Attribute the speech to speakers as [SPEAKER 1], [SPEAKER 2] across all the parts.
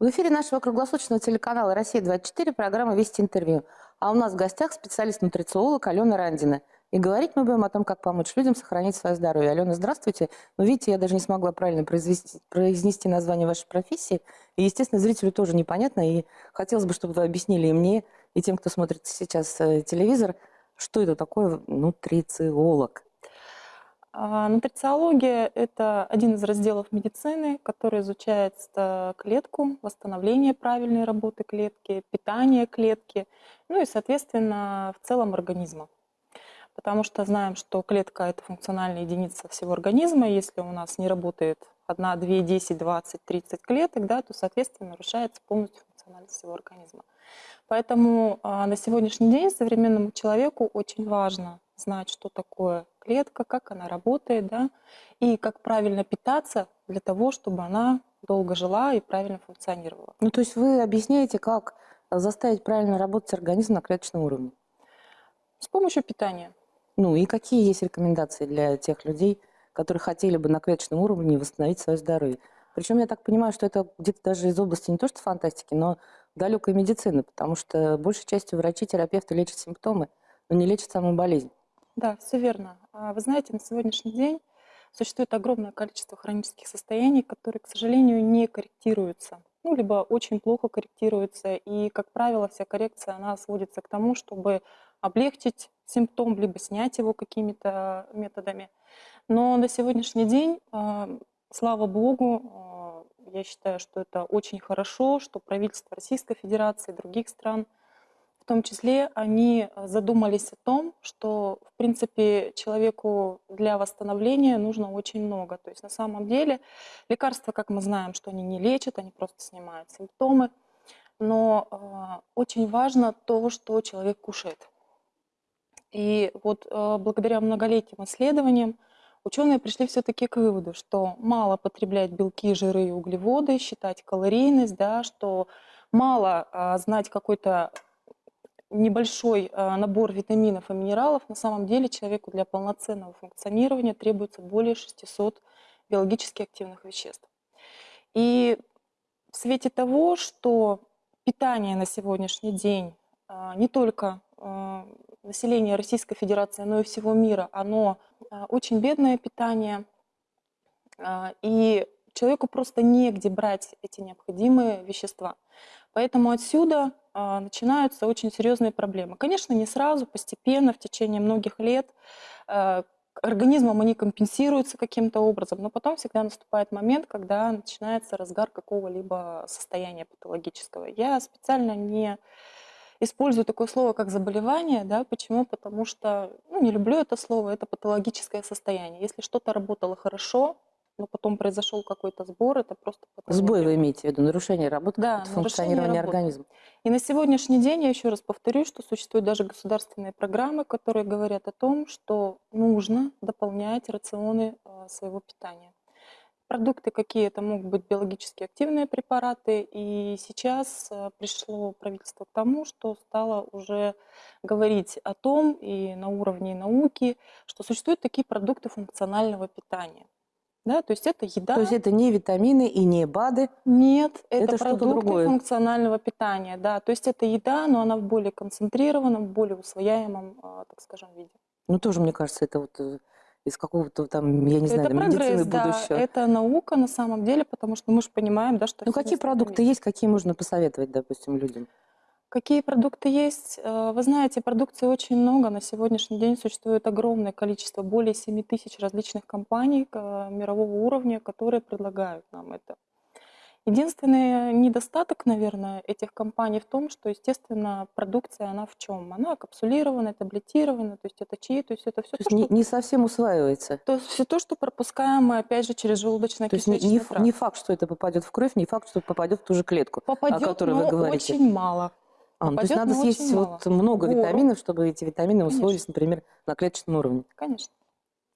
[SPEAKER 1] В эфире нашего круглосуточного телеканала «Россия-24» программа «Вести интервью». А у нас в гостях специалист-нутрициолог Алена Рандина. И говорить мы будем о том, как помочь людям сохранить свое здоровье. Алена, здравствуйте. Ну, видите, я даже не смогла правильно произвести, произнести название вашей профессии. И, естественно, зрителю тоже непонятно. И хотелось бы, чтобы вы объяснили и мне, и тем, кто смотрит сейчас э, телевизор, что это такое нутрициолог.
[SPEAKER 2] А, нутрициология – это один из разделов медицины, который изучает клетку, восстановление правильной работы клетки, питание клетки, ну и, соответственно, в целом организма. Потому что знаем, что клетка – это функциональная единица всего организма. Если у нас не работает 1, 2, 10, 20, 30 клеток, да, то, соответственно, нарушается полностью функциональность всего организма. Поэтому а, на сегодняшний день современному человеку очень важно знать, что такое клетка, как она работает, да, и как правильно питаться для того, чтобы она долго жила и правильно функционировала.
[SPEAKER 1] Ну, то есть вы объясняете, как заставить правильно работать организм на клеточном уровне?
[SPEAKER 2] С помощью питания.
[SPEAKER 1] Ну и какие есть рекомендации для тех людей, которые хотели бы на клеточном уровне восстановить свое здоровье? Причем я так понимаю, что это где-то даже из области не то что фантастики, но далекой медицины, потому что большей частью врачи, терапевты лечат симптомы, но не лечат саму болезнь.
[SPEAKER 2] Да, все верно. А вы знаете, на сегодняшний день существует огромное количество хронических состояний, которые, к сожалению, не корректируются. Ну, либо очень плохо корректируются. И, как правило, вся коррекция, она сводится к тому, чтобы облегчить симптом, либо снять его какими-то методами. Но на сегодняшний день, а, слава богу, а, я считаю, что это очень хорошо, что правительство Российской Федерации и других стран – том числе они э, задумались о том, что, в принципе, человеку для восстановления нужно очень много. То есть на самом деле лекарства, как мы знаем, что они не лечат, они просто снимают симптомы. Но э, очень важно то, что человек кушает. И вот э, благодаря многолетним исследованиям ученые пришли все-таки к выводу, что мало потреблять белки, жиры и углеводы, считать калорийность, да, что мало э, знать какой-то небольшой э, набор витаминов и минералов, на самом деле человеку для полноценного функционирования требуется более 600 биологически активных веществ. И в свете того, что питание на сегодняшний день э, не только э, население Российской Федерации, но и всего мира, оно очень бедное питание, и человеку просто негде брать эти необходимые вещества. Поэтому отсюда а, начинаются очень серьезные проблемы. Конечно, не сразу, постепенно, в течение многих лет а, организмом они компенсируются каким-то образом, но потом всегда наступает момент, когда начинается разгар какого-либо состояния патологического. Я специально не использую такое слово, как заболевание. Да? Почему? Потому что ну, не люблю это слово, это патологическое состояние. Если что-то работало хорошо, но потом произошел какой-то сбор, это просто.
[SPEAKER 1] Сбой вы имеете в виду, нарушение работы, да, функционирования организма.
[SPEAKER 2] И на сегодняшний день, я еще раз повторю, что существуют даже государственные программы, которые говорят о том, что нужно дополнять рационы э, своего питания. Продукты какие это могут быть биологически активные препараты, и сейчас э, пришло правительство к тому, что стало уже говорить о том и на уровне науки, что существуют такие продукты функционального питания. Да, то есть это еда.
[SPEAKER 1] То есть это не витамины и не БАДы?
[SPEAKER 2] Нет, это, это продукты другое. функционального питания. Да, то есть это еда, но она в более концентрированном, более усвояемом, а, так скажем, виде.
[SPEAKER 1] Ну тоже, мне кажется, это вот э, из какого-то там, я не знаю, это прогресс, медицины да, будущего.
[SPEAKER 2] Это наука на самом деле, потому что мы же понимаем, да, что...
[SPEAKER 1] Ну какие продукты есть, какие можно посоветовать, допустим, людям?
[SPEAKER 2] Какие продукты есть? Э, вы знаете, продукции очень много. На сегодняшний день существует огромное количество, более 7 тысяч различных компаний э, мирового уровня, которые предлагают нам это. Единственный недостаток, наверное, этих компаний в том, что, естественно, продукция, она в чем? Она капсулирована, таблетирована, то есть это чаи, то есть это все
[SPEAKER 1] то, то, что... Не, не совсем усваивается.
[SPEAKER 2] То есть все то, что пропускаем мы, опять же, через желудочно-кишечный
[SPEAKER 1] То есть не, не факт, что это попадет в кровь, не факт, что попадет в ту же клетку,
[SPEAKER 2] попадет, о которой вы говорите. очень мало.
[SPEAKER 1] А, ну, то есть надо съесть вот много Гору. витаминов, чтобы эти витамины Конечно. усвоились, например, на клеточном уровне.
[SPEAKER 2] Конечно.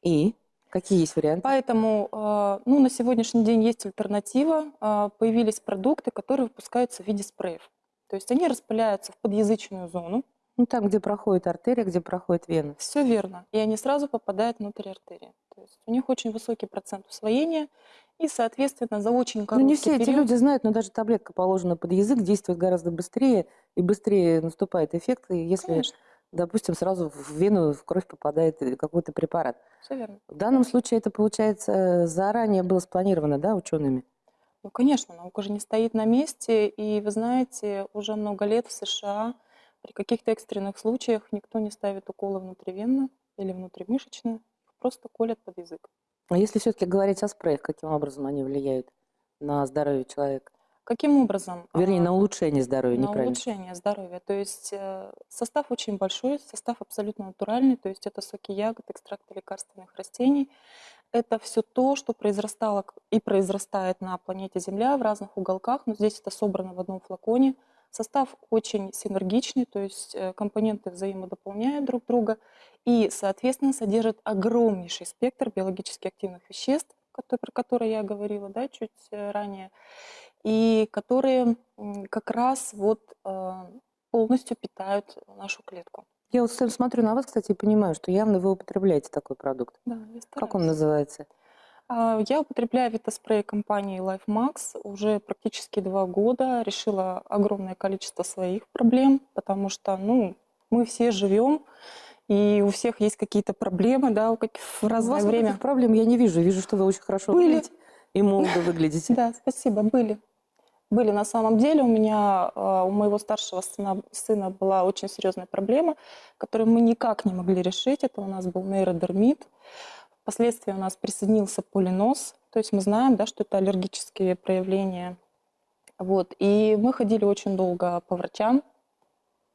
[SPEAKER 1] И какие есть варианты?
[SPEAKER 2] Поэтому э, ну, на сегодняшний день есть альтернатива. Э, появились продукты, которые выпускаются в виде спреев. То есть они распыляются в подъязычную зону.
[SPEAKER 1] Ну, там, где проходит артерия, где проходит вена.
[SPEAKER 2] Все верно. И они сразу попадают внутрь артерии. То есть у них очень высокий процент усвоения, и, соответственно, за очень
[SPEAKER 1] Ну,
[SPEAKER 2] короткий
[SPEAKER 1] не все эти
[SPEAKER 2] период...
[SPEAKER 1] люди знают, но даже таблетка положена под язык, действует гораздо быстрее, и быстрее наступает эффект, если,
[SPEAKER 2] Конечно,
[SPEAKER 1] допустим, сразу в вену, в кровь попадает э, какой-то препарат.
[SPEAKER 2] все верно.
[SPEAKER 1] В данном случае это, получается, заранее было спланировано, да, учеными?
[SPEAKER 2] Ну, конечно, наука же не стоит на месте, и вы знаете, уже много лет в США при каких-то экстренных случаях никто не ставит уколы внутривенно или внутримышечно, просто колят под язык.
[SPEAKER 1] А если все-таки говорить о спреях, каким образом они влияют на здоровье человека?
[SPEAKER 2] Каким образом?
[SPEAKER 1] Вернее,
[SPEAKER 2] А,
[SPEAKER 1] на улучшение здоровья,
[SPEAKER 2] на
[SPEAKER 1] неправильно.
[SPEAKER 2] улучшение здоровья. То есть э, состав очень большой, состав абсолютно натуральный, то есть это соки ягод, экстракты лекарственных растений. Это все то, что произрастало и произрастает на планете Земля в разных уголках, но здесь это собрано в одном флаконе. Состав очень синергичный, то есть э, компоненты взаимодополняют друг друга и, соответственно, содержит огромнейший спектр биологически активных веществ, про которые я говорила да, чуть э, ранее, и которые как раз вот э, полностью питают нашу клетку.
[SPEAKER 1] Я вот смотрю на вас, кстати, и понимаю, что явно вы употребляете такой продукт.
[SPEAKER 2] Да, я
[SPEAKER 1] Как он
[SPEAKER 2] стараюсь.
[SPEAKER 1] называется?
[SPEAKER 2] А, Я употребляю витоспрей компании LifeMax уже практически два года. Решила огромное количество своих проблем, потому что, ну, мы все живем, и у всех есть какие-то проблемы, да, у в
[SPEAKER 1] У
[SPEAKER 2] разное
[SPEAKER 1] вас
[SPEAKER 2] время.
[SPEAKER 1] проблем я не вижу. Вижу, что вы очень хорошо
[SPEAKER 2] Были.
[SPEAKER 1] выглядите и молодо выглядите.
[SPEAKER 2] Да, спасибо, были. Были на самом деле. У меня, а, у моего старшего сына, сына была очень серьезная проблема, которую мы никак не могли решить. Это у нас был нейродермит. Впоследствии у нас присоединился полинос. То есть мы знаем, да, что это аллергические проявления. Вот. И мы ходили очень долго по врачам,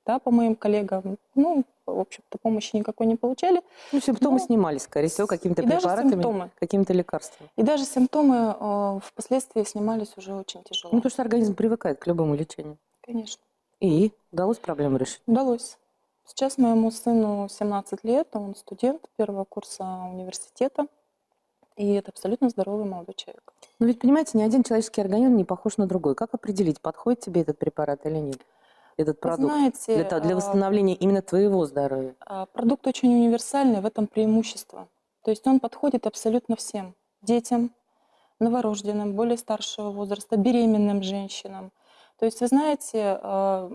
[SPEAKER 2] да, по моим коллегам. Ну, в общем-то, помощи никакой не получали.
[SPEAKER 1] Ну, симптомы
[SPEAKER 2] Ну,
[SPEAKER 1] снимались, скорее всего, какими-то препаратами, какими-то лекарствами.
[SPEAKER 2] И даже симптомы э, впоследствии снимались уже очень тяжело.
[SPEAKER 1] Ну, потому что организм привыкает к любому лечению.
[SPEAKER 2] Конечно.
[SPEAKER 1] И удалось проблему решить.
[SPEAKER 2] Удалось. Сейчас моему сыну 17 лет, он студент первого курса университета, и это абсолютно здоровый молодой человек.
[SPEAKER 1] Но ведь, понимаете, ни один человеческий организм не похож на другой. Как определить, подходит тебе этот препарат или нет? Этот продукт.
[SPEAKER 2] знаете,
[SPEAKER 1] Для, для
[SPEAKER 2] а,
[SPEAKER 1] восстановления именно твоего здоровья.
[SPEAKER 2] а, продукт очень универсальный, в этом преимущество. То есть он подходит абсолютно всем. Детям, новорожденным, более старшего возраста, беременным женщинам. То есть, вы знаете, а,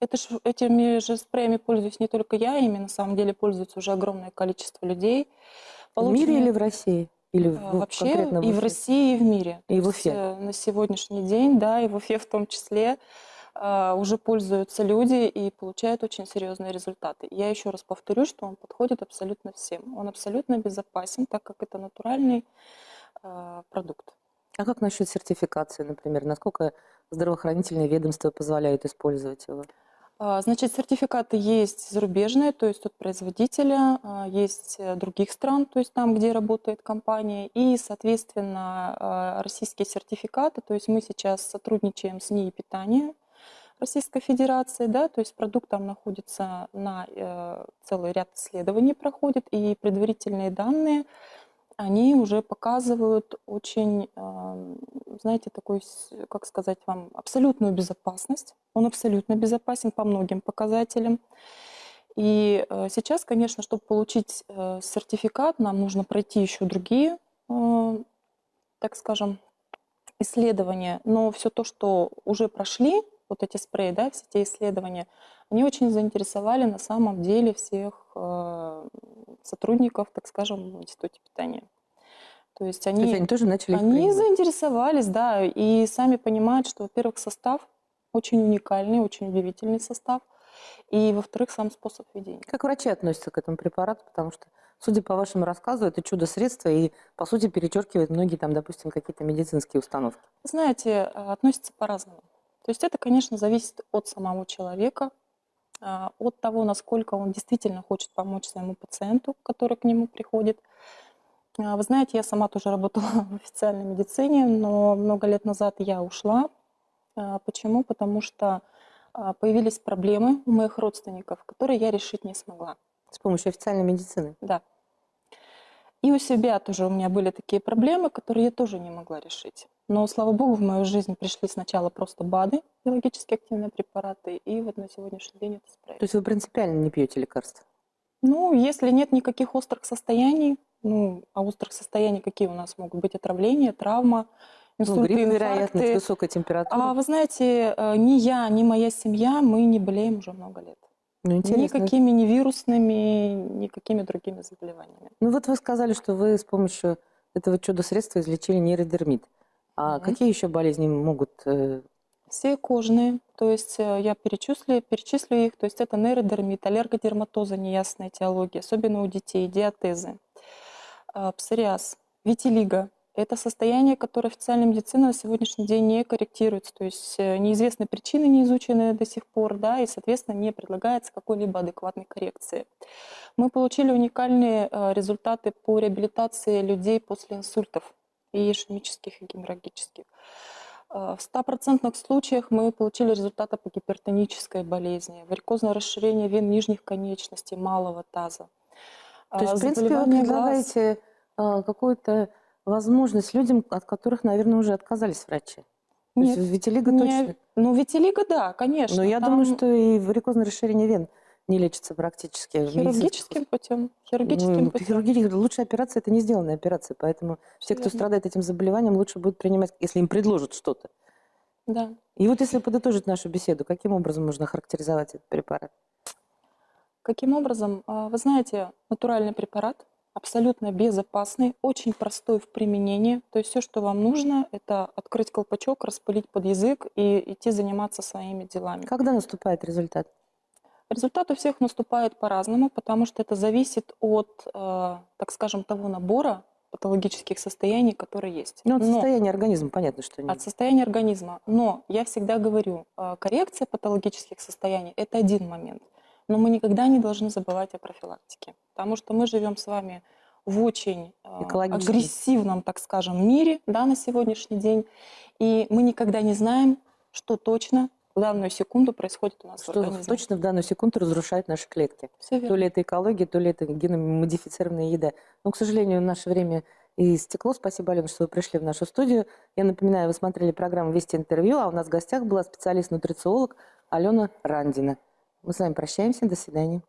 [SPEAKER 2] это ж- этими же спреями пользуюсь не только я, ими на самом деле пользуется уже огромное количество людей.
[SPEAKER 1] В мире или в России? Или в-
[SPEAKER 2] А,
[SPEAKER 1] ну,
[SPEAKER 2] Вообще
[SPEAKER 1] конкретно в
[SPEAKER 2] и в? России, и в мире.
[SPEAKER 1] И в
[SPEAKER 2] есть,
[SPEAKER 1] Уфе.
[SPEAKER 2] э, На сегодняшний день, да, и в Уфе в том числе, а, уже пользуются люди и получают очень серьезные результаты. Я еще раз повторю, что он подходит абсолютно всем. Он абсолютно безопасен, так как это натуральный а, продукт.
[SPEAKER 1] А как насчет сертификации, например? Насколько здравоохранительные ведомства позволяют использовать его?
[SPEAKER 2] А, Значит, сертификаты есть зарубежные, то есть от производителя, а, есть э, других стран, то есть там, где работает компания, и, соответственно, а, российские сертификаты, то есть мы сейчас сотрудничаем с НИИ питания Российской Федерации, да, то есть продукт там находится на э, целый ряд исследований проходит, и предварительные данные, они уже показывают очень, знаете, такой, как сказать вам, абсолютную безопасность. Он абсолютно безопасен по многим показателям. И э, сейчас, конечно, чтобы получить э, сертификат, нам нужно пройти еще другие, э, так скажем, исследования. Но все то, что уже прошли, вот эти спреи, да, все те исследования, они очень заинтересовали на самом деле всех сотрудников, так скажем, в институте питания. То есть
[SPEAKER 1] То
[SPEAKER 2] они,
[SPEAKER 1] есть они тоже начали
[SPEAKER 2] они заинтересовались, да, и сами понимают, что, во-первых, состав очень уникальный, очень удивительный состав, и, во-вторых, сам способ ведения.
[SPEAKER 1] Как врачи относятся к этому препарату? Потому что, судя по вашему рассказу, это чудо-средство и, по сути, перечеркивает многие, там, допустим, какие-то медицинские установки.
[SPEAKER 2] Знаете, а, относятся по-разному. То есть это, конечно, зависит от самого человека, от того, насколько он действительно хочет помочь своему пациенту, который к нему приходит. А, Вы знаете, я сама тоже работала в официальной медицине, но много лет назад я ушла. А, Почему? Потому что а, появились проблемы у моих родственников, которые я решить не смогла.
[SPEAKER 1] С помощью официальной медицины.
[SPEAKER 2] Да. И у себя тоже у меня были такие проблемы, которые я тоже не могла решить. Но, слава богу, в мою жизнь пришли сначала просто БАДы, биологически активные препараты, и вот на сегодняшний день это
[SPEAKER 1] То
[SPEAKER 2] справилось.
[SPEAKER 1] есть вы принципиально не пьете лекарства?
[SPEAKER 2] Ну, если нет никаких острых состояний, ну, а острых состояний какие у нас могут быть? Отравление, травма,
[SPEAKER 1] Ну,
[SPEAKER 2] инсульты,
[SPEAKER 1] грипп, вероятно,
[SPEAKER 2] инфаркты.
[SPEAKER 1] высокая температура.
[SPEAKER 2] А вы знаете, э, ни я, ни моя семья, мы не болеем уже много лет.
[SPEAKER 1] ну, интересно.
[SPEAKER 2] Никакими ни вирусными, никакими другими заболеваниями.
[SPEAKER 1] Ну вот вы сказали, что вы с помощью этого чудо-средства излечили нейродермит. А
[SPEAKER 2] Мгм.
[SPEAKER 1] какие еще болезни могут... э,
[SPEAKER 2] Все кожные, то есть э, я перечислю, перечислю их, то есть это нейродермит, аллергодерматоза, неясная этиология, особенно у детей, диатезы, а, псориаз, витилиго. Это состояние, которое официальная медицина на сегодняшний день не корректируется, то есть э, неизвестны причины, не изученные до сих пор, да, и, соответственно, не предлагается какой-либо адекватной коррекции. Мы получили уникальные результаты по реабилитации людей после инсультов и ишемических, и геморрагических. Э, В 100% случаях мы получили результаты по гипертонической болезни, варикозное расширение вен нижних конечностей, малого таза.
[SPEAKER 1] То есть,
[SPEAKER 2] А,
[SPEAKER 1] в принципе, вы
[SPEAKER 2] глаз.
[SPEAKER 1] предлагаете а, какую-то возможность людям, от которых, наверное, уже отказались врачи. То
[SPEAKER 2] Нет,
[SPEAKER 1] есть витилиго
[SPEAKER 2] не-
[SPEAKER 1] точно.
[SPEAKER 2] Ну, витилиго, да, конечно.
[SPEAKER 1] Но я
[SPEAKER 2] там
[SPEAKER 1] думаю, что и варикозное расширение вен не лечится практически. медицинских
[SPEAKER 2] хирургическим путем. Хирургическим
[SPEAKER 1] Ну,
[SPEAKER 2] путем.
[SPEAKER 1] хирургически- лучшая операция – это не сделанная операция, поэтому
[SPEAKER 2] Всё
[SPEAKER 1] те, кто страдает этим заболеванием, лучше будет принимать, если им предложат что-то.
[SPEAKER 2] Да.
[SPEAKER 1] И вот если подытожить нашу беседу, каким образом можно характеризовать этот препарат?
[SPEAKER 2] Каким образом? А, Вы знаете, натуральный препарат, абсолютно безопасный, очень простой в применении. То есть все, что вам нужно, это открыть колпачок, распылить под язык и идти заниматься своими делами.
[SPEAKER 1] Когда наступает результат?
[SPEAKER 2] Результат у всех наступает по-разному, потому что это зависит от, э, так скажем, того набора патологических состояний, которые есть.
[SPEAKER 1] Ну, от
[SPEAKER 2] Но-
[SPEAKER 1] состояния организма, понятно, что нет.
[SPEAKER 2] от состояния организма. Но я всегда говорю, э, коррекция патологических состояний – это один момент. Но мы никогда не должны забывать о профилактике, потому что мы живем с вами в очень э, агрессивном, так скажем, мире да, на сегодняшний день, и мы никогда не знаем, что точно в данную секунду происходит у нас в
[SPEAKER 1] Что
[SPEAKER 2] организме.
[SPEAKER 1] точно в данную секунду разрушает наши клетки. То
[SPEAKER 2] верно.
[SPEAKER 1] ли это экология, то ли это геномодифицированная еда. Но, к сожалению, наше время истекло. Спасибо, Алена, что вы пришли в нашу студию. Я напоминаю, вы смотрели программу «Вести интервью», а у нас в гостях была специалист-нутрициолог Алена Рандина. Мы с вами прощаемся. До свидания.